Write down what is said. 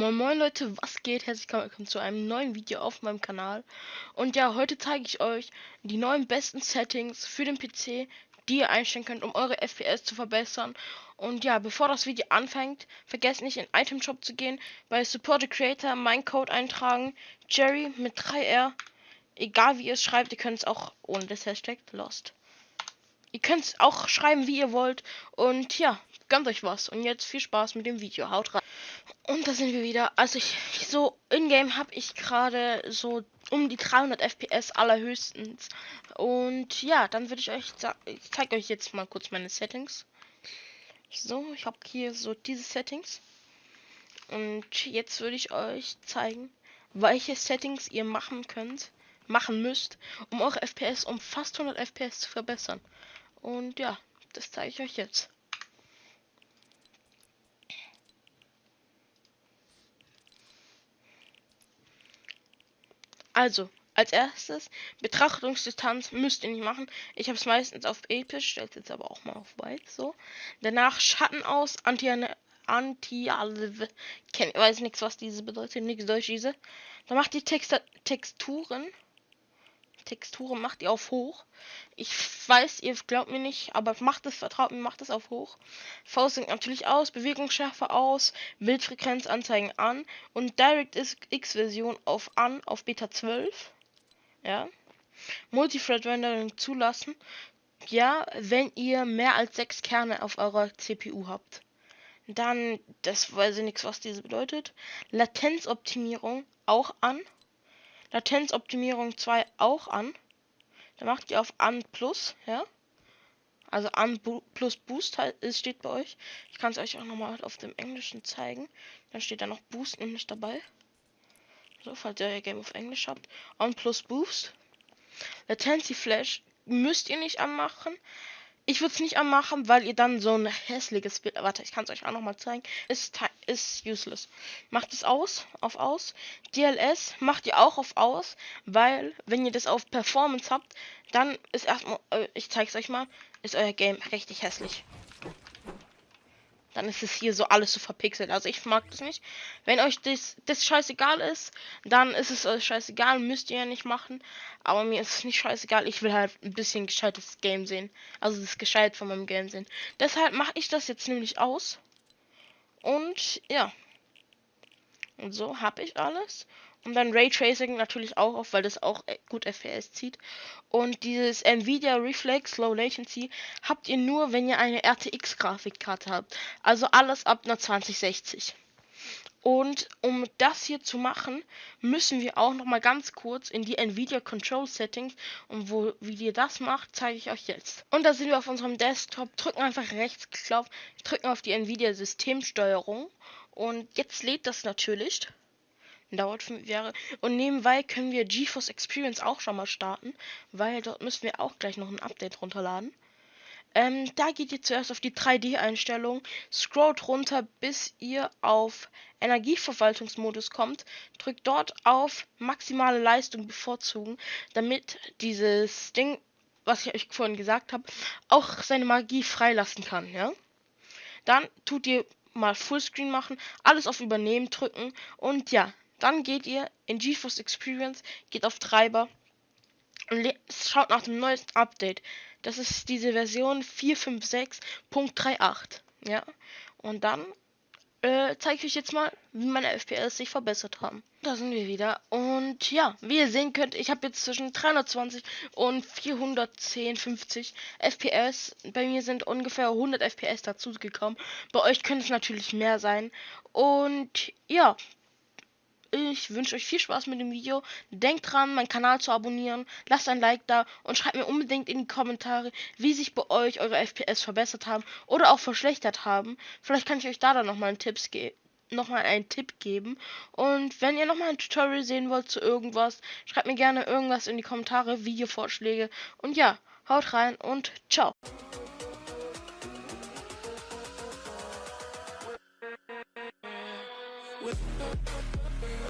Moin Moin Leute, was geht? Herzlich willkommen zu einem neuen Video auf meinem Kanal. Und ja, heute zeige ich euch die neuen besten Settings für den PC, die ihr einstellen könnt, um eure FPS zu verbessern. Und ja, bevor das Video anfängt, vergesst nicht in Item Shop zu gehen, bei Support the Creator meinen Code eintragen, Jerry mit 3R. Egal wie ihr es schreibt, ihr könnt es auch ohne das Hashtag Lost. Ihr könnt es auch schreiben, wie ihr wollt. Und ja, gönnt euch was. Und jetzt viel Spaß mit dem Video. Haut rein. Und da sind wir wieder. Also ich so in-game habe ich gerade so um die 300 FPS allerhöchstens. Und ja, dann würde ich euch ich zeige euch jetzt mal kurz meine Settings. So, ich habe hier so diese Settings. Und jetzt würde ich euch zeigen, welche Settings ihr machen könnt, machen müsst, um eure FPS um fast 100 FPS zu verbessern. Und ja, das zeige ich euch jetzt. Also, als erstes, Betrachtungsdistanz müsst ihr nicht machen. Ich habe es meistens auf episch, stellt jetzt aber auch mal auf weit, so. Danach Schatten aus, anti anti kenn weiß nichts, was diese bedeutet, nichts Deutsch diese. Dann macht die Text Texturen Texturen macht ihr auf hoch. Ich weiß, ihr glaubt mir nicht, aber macht es, vertraut mir, macht es auf hoch. V sinkt natürlich aus, Bewegungsschärfe aus, Bildfrequenzanzeigen an und DirectX Version auf an auf Beta 12. Ja. Multithread Rendering zulassen. Ja, wenn ihr mehr als sechs Kerne auf eurer CPU habt. Dann, das weiß ich nichts, was diese bedeutet. Latenzoptimierung auch an. Latenzoptimierung 2 auch an. Da macht ihr auf an plus, ja. Also an plus Boost halt, ist, steht bei euch. Ich kann es euch auch nochmal auf dem Englischen zeigen. Dann steht da noch Boost nämlich dabei. So, falls ihr euer Game auf Englisch habt. On plus Boost. Latency Flash müsst ihr nicht anmachen. Ich würde es nicht anmachen, weil ihr dann so ein hässliches Bild. Warte, ich kann es euch auch noch mal zeigen. Ist, ist useless. Macht es aus, auf aus. DLS macht ihr auch auf aus, weil wenn ihr das auf Performance habt, dann ist erstmal, äh, ich zeige es euch mal, ist euer Game richtig hässlich dann ist es hier so alles so verpixelt. Also ich mag das nicht. Wenn euch das, das scheißegal ist, dann ist es euch scheißegal, müsst ihr ja nicht machen. Aber mir ist es nicht scheißegal, ich will halt ein bisschen gescheites Game sehen. Also das gescheit von meinem Game sehen. Deshalb mache ich das jetzt nämlich aus. Und ja. Und so habe ich alles. Und dann Raytracing natürlich auch auf, weil das auch äh, gut FPS zieht. Und dieses Nvidia Reflex Low Latency habt ihr nur, wenn ihr eine RTX Grafikkarte habt. Also alles ab einer 2060. Und um das hier zu machen, müssen wir auch noch mal ganz kurz in die Nvidia Control Settings und wo wie ihr das macht, zeige ich euch jetzt. Und da sind wir auf unserem Desktop, drücken einfach Rechtsklick, drücken auf die Nvidia Systemsteuerung und jetzt lädt das natürlich. Dauert fünf Jahre. Und nebenbei können wir GeForce Experience auch schon mal starten, weil dort müssen wir auch gleich noch ein Update runterladen. Ähm, da geht ihr zuerst auf die 3D-Einstellung, scrollt runter, bis ihr auf Energieverwaltungsmodus kommt, drückt dort auf maximale Leistung bevorzugen, damit dieses Ding, was ich euch vorhin gesagt habe, auch seine Magie freilassen kann, ja. Dann tut ihr mal Fullscreen machen, alles auf Übernehmen drücken und ja, dann geht ihr in GeForce Experience, geht auf Treiber und schaut nach dem neuesten Update. Das ist diese Version 456.38. Ja. Und dann äh, zeige ich euch jetzt mal, wie meine FPS sich verbessert haben. Da sind wir wieder. Und ja, wie ihr sehen könnt, ich habe jetzt zwischen 320 und 410, 50 FPS. Bei mir sind ungefähr 100 FPS dazu gekommen. Bei euch könnte es natürlich mehr sein. Und ja, ich wünsche euch viel Spaß mit dem Video. Denkt dran, meinen Kanal zu abonnieren. Lasst ein Like da und schreibt mir unbedingt in die Kommentare, wie sich bei euch eure FPS verbessert haben oder auch verschlechtert haben. Vielleicht kann ich euch da dann nochmal einen Tipps nochmal einen Tipp geben. Und wenn ihr nochmal ein Tutorial sehen wollt zu irgendwas, schreibt mir gerne irgendwas in die Kommentare, Videovorschläge. Und ja, haut rein und ciao. We'll